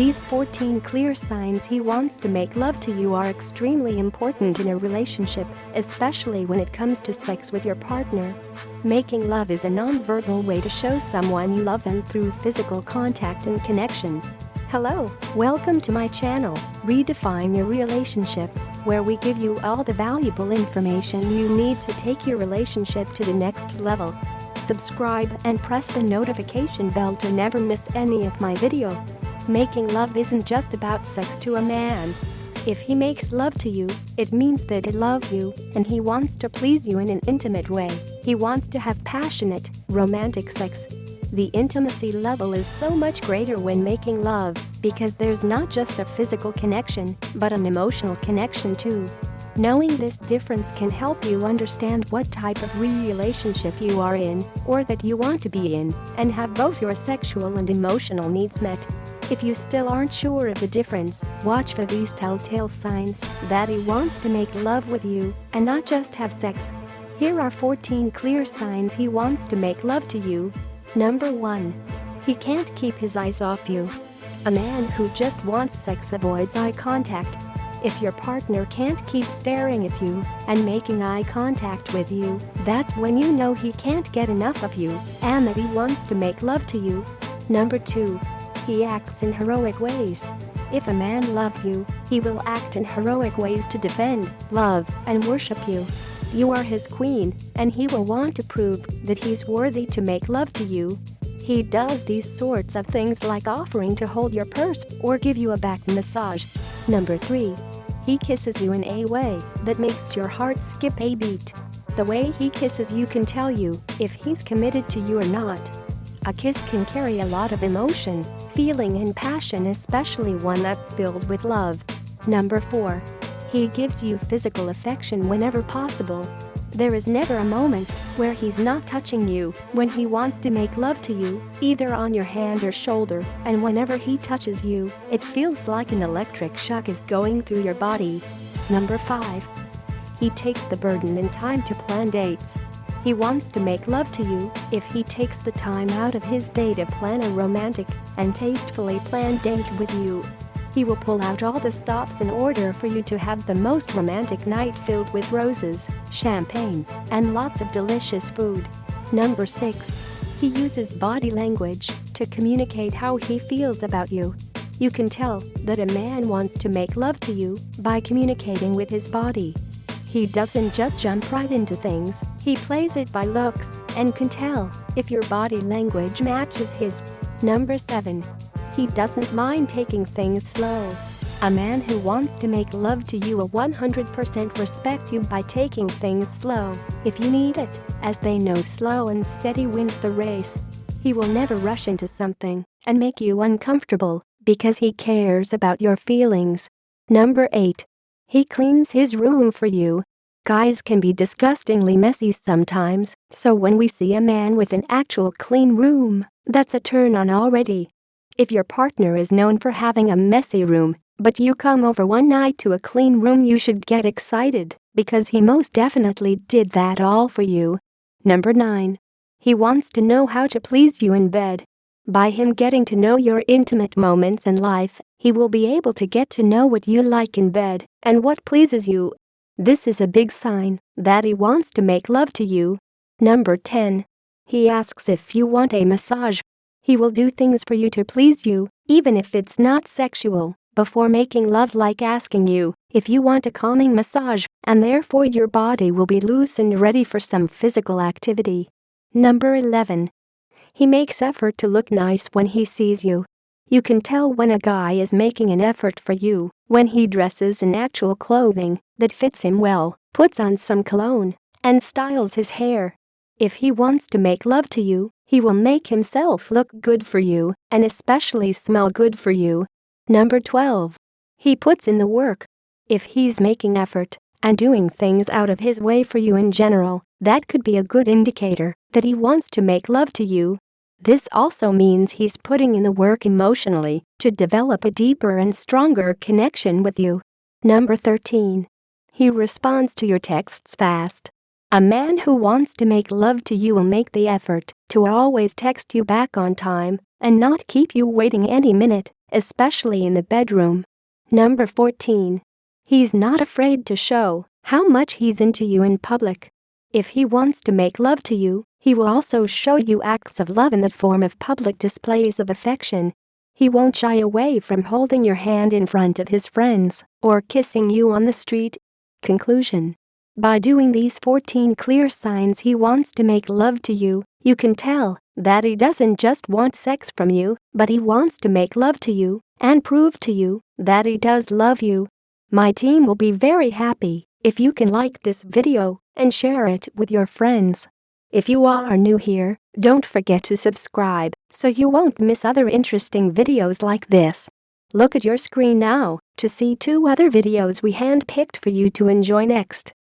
These 14 clear signs he wants to make love to you are extremely important in a relationship, especially when it comes to sex with your partner. Making love is a non-verbal way to show someone you love them through physical contact and connection. Hello, welcome to my channel, Redefine Your Relationship, where we give you all the valuable information you need to take your relationship to the next level. Subscribe and press the notification bell to never miss any of my video. Making love isn't just about sex to a man. If he makes love to you, it means that he loves you and he wants to please you in an intimate way. He wants to have passionate, romantic sex. The intimacy level is so much greater when making love because there's not just a physical connection, but an emotional connection too. Knowing this difference can help you understand what type of relationship you are in or that you want to be in and have both your sexual and emotional needs met. If you still aren't sure of the difference, watch for these telltale signs that he wants to make love with you and not just have sex. Here are 14 clear signs he wants to make love to you. Number 1. He can't keep his eyes off you. A man who just wants sex avoids eye contact. If your partner can't keep staring at you and making eye contact with you, that's when you know he can't get enough of you and that he wants to make love to you. Number 2. He acts in heroic ways. If a man loves you, he will act in heroic ways to defend, love, and worship you. You are his queen, and he will want to prove that he's worthy to make love to you. He does these sorts of things like offering to hold your purse or give you a back massage. Number 3. He kisses you in a way that makes your heart skip a beat. The way he kisses you can tell you if he's committed to you or not. A kiss can carry a lot of emotion, feeling and passion especially one that's filled with love. Number 4. He gives you physical affection whenever possible. There is never a moment where he's not touching you when he wants to make love to you, either on your hand or shoulder, and whenever he touches you, it feels like an electric shock is going through your body. Number 5. He takes the burden and time to plan dates. He wants to make love to you if he takes the time out of his day to plan a romantic and tastefully planned date with you. He will pull out all the stops in order for you to have the most romantic night filled with roses, champagne, and lots of delicious food. Number 6. He uses body language to communicate how he feels about you. You can tell that a man wants to make love to you by communicating with his body. He doesn't just jump right into things, he plays it by looks and can tell if your body language matches his. Number 7. He doesn't mind taking things slow. A man who wants to make love to you will 100% respect you by taking things slow if you need it, as they know slow and steady wins the race. He will never rush into something and make you uncomfortable because he cares about your feelings. Number 8. He cleans his room for you. Guys can be disgustingly messy sometimes, so when we see a man with an actual clean room, that's a turn on already. If your partner is known for having a messy room, but you come over one night to a clean room you should get excited, because he most definitely did that all for you. Number 9. He wants to know how to please you in bed. By him getting to know your intimate moments in life, he will be able to get to know what you like in bed and what pleases you. This is a big sign that he wants to make love to you. Number 10. He asks if you want a massage. He will do things for you to please you, even if it's not sexual, before making love like asking you if you want a calming massage, and therefore your body will be loose and ready for some physical activity. Number 11. He makes effort to look nice when he sees you. You can tell when a guy is making an effort for you when he dresses in actual clothing that fits him well, puts on some cologne, and styles his hair. If he wants to make love to you, he will make himself look good for you and especially smell good for you. Number 12. He puts in the work. If he's making effort and doing things out of his way for you in general, that could be a good indicator that he wants to make love to you this also means he's putting in the work emotionally to develop a deeper and stronger connection with you. Number 13. He responds to your texts fast. A man who wants to make love to you will make the effort to always text you back on time and not keep you waiting any minute especially in the bedroom. Number 14. He's not afraid to show how much he's into you in public. If he wants to make love to you, he will also show you acts of love in the form of public displays of affection. He won't shy away from holding your hand in front of his friends or kissing you on the street. Conclusion By doing these 14 clear signs he wants to make love to you, you can tell that he doesn't just want sex from you, but he wants to make love to you and prove to you that he does love you. My team will be very happy if you can like this video and share it with your friends. If you are new here, don't forget to subscribe so you won't miss other interesting videos like this. Look at your screen now to see two other videos we handpicked for you to enjoy next.